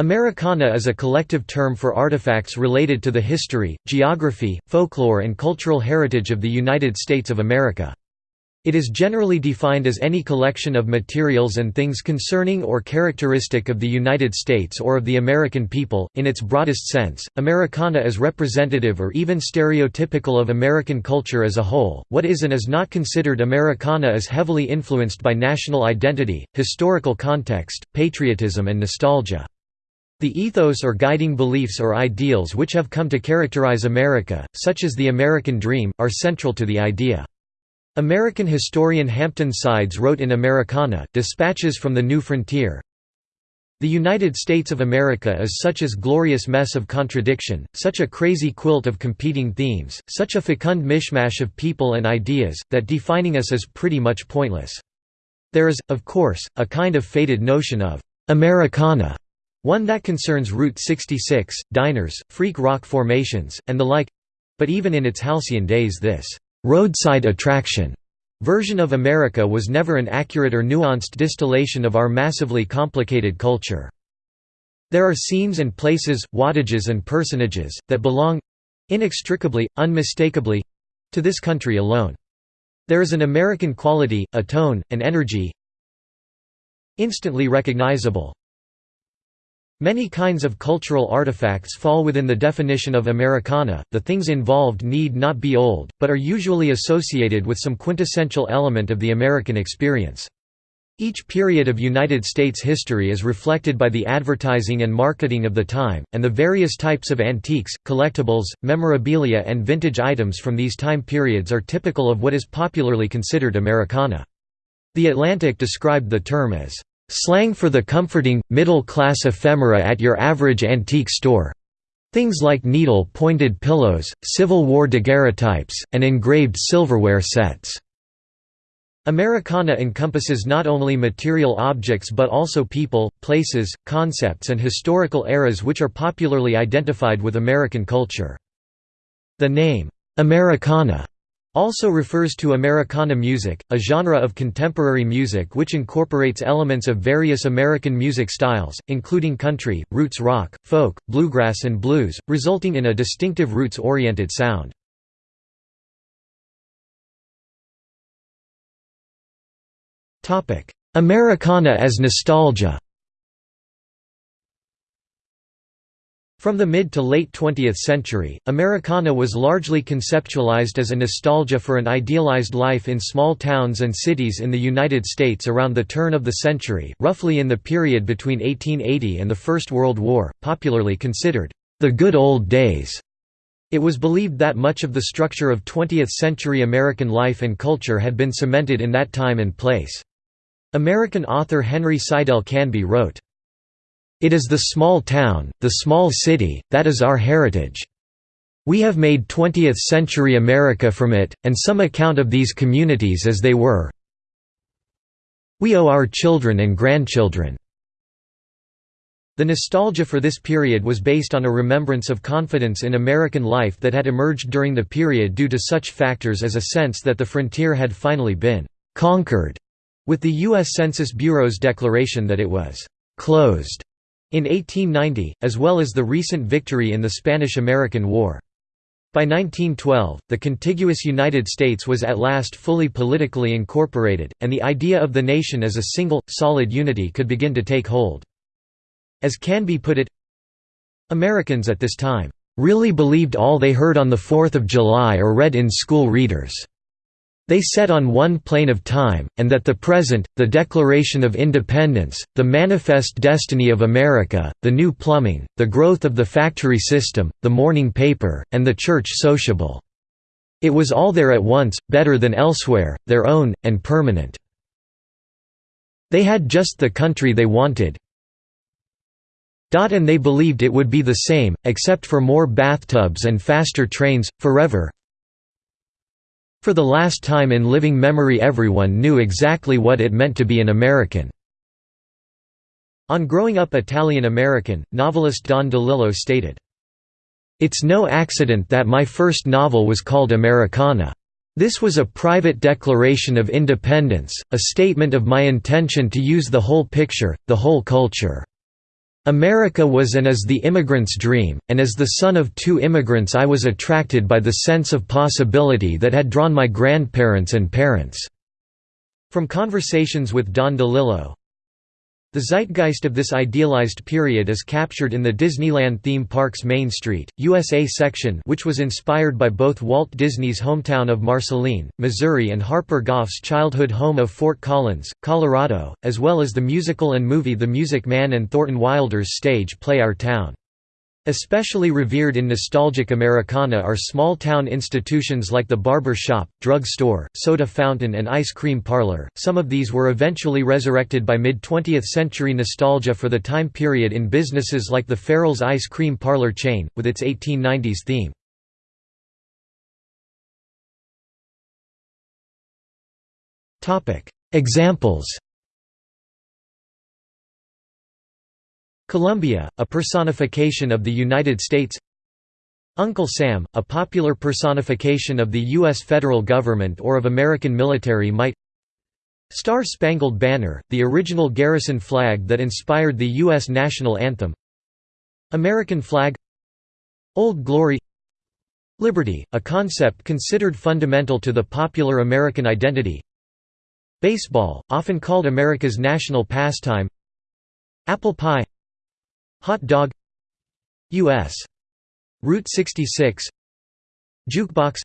Americana is a collective term for artifacts related to the history, geography, folklore and cultural heritage of the United States of America. It is generally defined as any collection of materials and things concerning or characteristic of the United States or of the American people. In its broadest sense, Americana is representative or even stereotypical of American culture as a whole. What is and is not considered Americana is heavily influenced by national identity, historical context, patriotism, and nostalgia. The ethos or guiding beliefs or ideals which have come to characterize America, such as the American dream, are central to the idea. American historian Hampton Sides wrote in Americana, Dispatches from the New Frontier, the United States of America is such a glorious mess of contradiction, such a crazy quilt of competing themes, such a fecund mishmash of people and ideas, that defining us is pretty much pointless. There is, of course, a kind of faded notion of Americana one that concerns Route 66, diners, freak rock formations, and the like—but even in its halcyon days this «roadside attraction» version of America was never an accurate or nuanced distillation of our massively complicated culture. There are scenes and places, wattages and personages, that belong—inextricably, unmistakably—to this country alone. There is an American quality, a tone, an energy instantly recognizable, Many kinds of cultural artifacts fall within the definition of Americana, the things involved need not be old, but are usually associated with some quintessential element of the American experience. Each period of United States history is reflected by the advertising and marketing of the time, and the various types of antiques, collectibles, memorabilia and vintage items from these time periods are typical of what is popularly considered Americana. The Atlantic described the term as Slang for the comforting, middle-class ephemera at your average antique store. Things like needle-pointed pillows, Civil War daguerreotypes, and engraved silverware sets. Americana encompasses not only material objects but also people, places, concepts and historical eras which are popularly identified with American culture. The name, Americana also refers to Americana music, a genre of contemporary music which incorporates elements of various American music styles, including country, roots rock, folk, bluegrass and blues, resulting in a distinctive roots-oriented sound. Americana as nostalgia From the mid to late 20th century, Americana was largely conceptualized as a nostalgia for an idealized life in small towns and cities in the United States around the turn of the century, roughly in the period between 1880 and the First World War, popularly considered, "...the good old days." It was believed that much of the structure of 20th-century American life and culture had been cemented in that time and place. American author Henry Seidel Canby wrote, it is the small town, the small city, that is our heritage. We have made 20th-century America from it, and some account of these communities as they were. We owe our children and grandchildren. The nostalgia for this period was based on a remembrance of confidence in American life that had emerged during the period due to such factors as a sense that the frontier had finally been «conquered», with the U.S. Census Bureau's declaration that it was «closed» in 1890, as well as the recent victory in the Spanish–American War. By 1912, the contiguous United States was at last fully politically incorporated, and the idea of the nation as a single, solid unity could begin to take hold. As Canby put it, Americans at this time, "...really believed all they heard on the Fourth of July or read in school readers." They set on one plane of time, and that the present, the Declaration of Independence, the manifest destiny of America, the new plumbing, the growth of the factory system, the morning paper, and the church sociable. It was all there at once, better than elsewhere, their own, and permanent. They had just the country they wanted, and they believed it would be the same, except for more bathtubs and faster trains, forever, for the last time in living memory everyone knew exactly what it meant to be an American. On Growing Up Italian American, novelist Don DeLillo stated, It's no accident that my first novel was called Americana. This was a private declaration of independence, a statement of my intention to use the whole picture, the whole culture. America was and is the immigrant's dream, and as the son of two immigrants I was attracted by the sense of possibility that had drawn my grandparents and parents." From Conversations with Don DeLillo the zeitgeist of this idealized period is captured in the Disneyland theme park's Main Street, USA section which was inspired by both Walt Disney's hometown of Marceline, Missouri and Harper Goff's childhood home of Fort Collins, Colorado, as well as the musical and movie The Music Man and Thornton Wilder's stage play Our Town. Especially revered in nostalgic Americana are small-town institutions like the barber shop, drug store, soda fountain and ice cream parlor. Some of these were eventually resurrected by mid-20th century nostalgia for the time period in businesses like the Farrell's ice cream parlor chain, with its 1890s theme. Examples Columbia, a personification of the United States. Uncle Sam, a popular personification of the U.S. federal government or of American military might. Star-Spangled Banner, the original garrison flag that inspired the U.S. national anthem. American flag. Old Glory. Liberty, a concept considered fundamental to the popular American identity. Baseball, often called America's national pastime. Apple pie Hot dog U.S. Route 66 Jukebox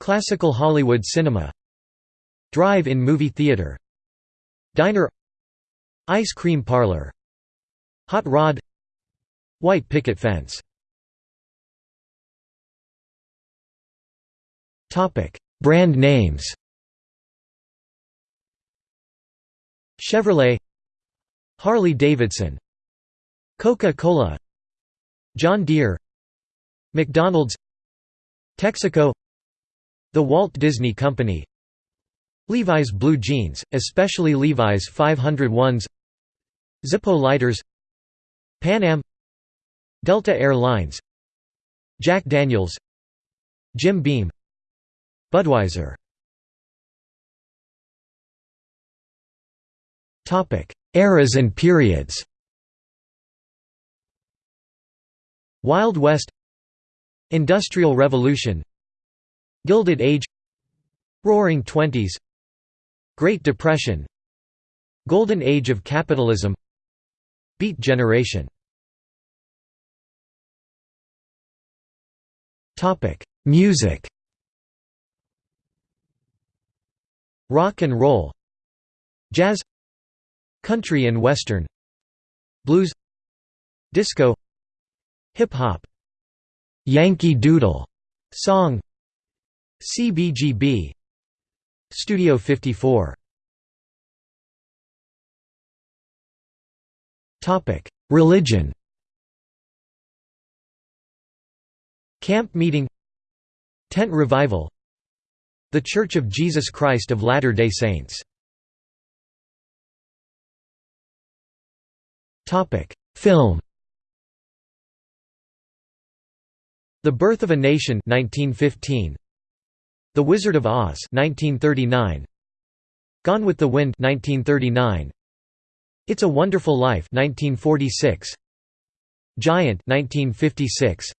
Classical Hollywood cinema Drive-in movie theater Diner Ice cream parlor Hot rod White picket fence Brand names Chevrolet Harley-Davidson Coca-Cola John Deere McDonald's Texaco The Walt Disney Company Levi's blue jeans, especially Levi's 501s Zippo lighters Pan Am Delta Air Lines Jack Daniels Jim Beam Budweiser. Eras and periods Wild West Industrial Revolution Gilded Age Roaring Twenties Great Depression Golden Age of Capitalism Beat Generation. Music. Rock and roll Jazz Country and Western Blues Disco Hip-hop. Yankee Doodle. Song. CBGB Studio 54 Topic. Religion. Camp Meeting. Tent Revival. The Church of Jesus Christ of Latter-day Saints. Topic. Film The Birth of a Nation 1915 The Wizard of Oz 1939 Gone with the Wind 1939 It's a Wonderful Life 1946 Giant 1956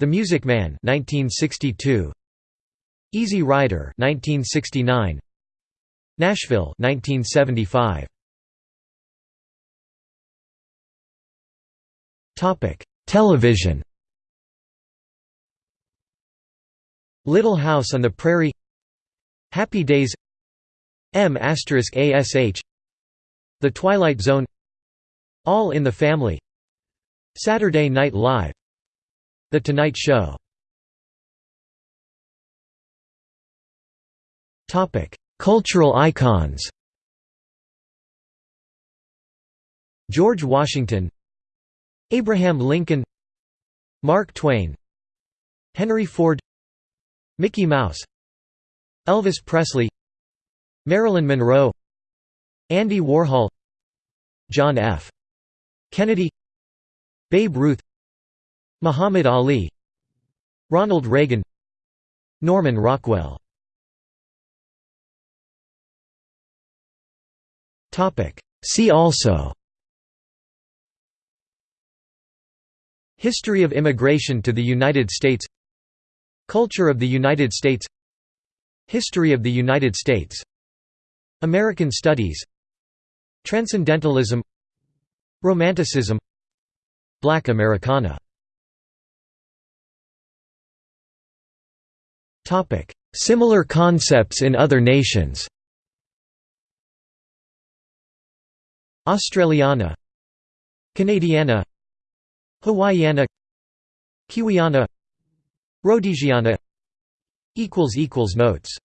The Music Man 1962 Easy Rider 1969 Nashville 1975 Topic Television Little House on the Prairie Happy Days M ASH The Twilight Zone All in the Family Saturday Night Live The Tonight Show. Cultural icons. George Washington Abraham Lincoln Mark Twain Henry Ford Mickey Mouse Elvis Presley Marilyn Monroe Andy Warhol John F. Kennedy Babe Ruth Muhammad Ali Ronald Reagan Norman Rockwell See also History of immigration to the United States Culture of the United States History of the United States American Studies Transcendentalism Romanticism Black Americana Similar concepts in other nations Australiana Canadiana Hawaiiana Kiwiana Rhodesiana Notes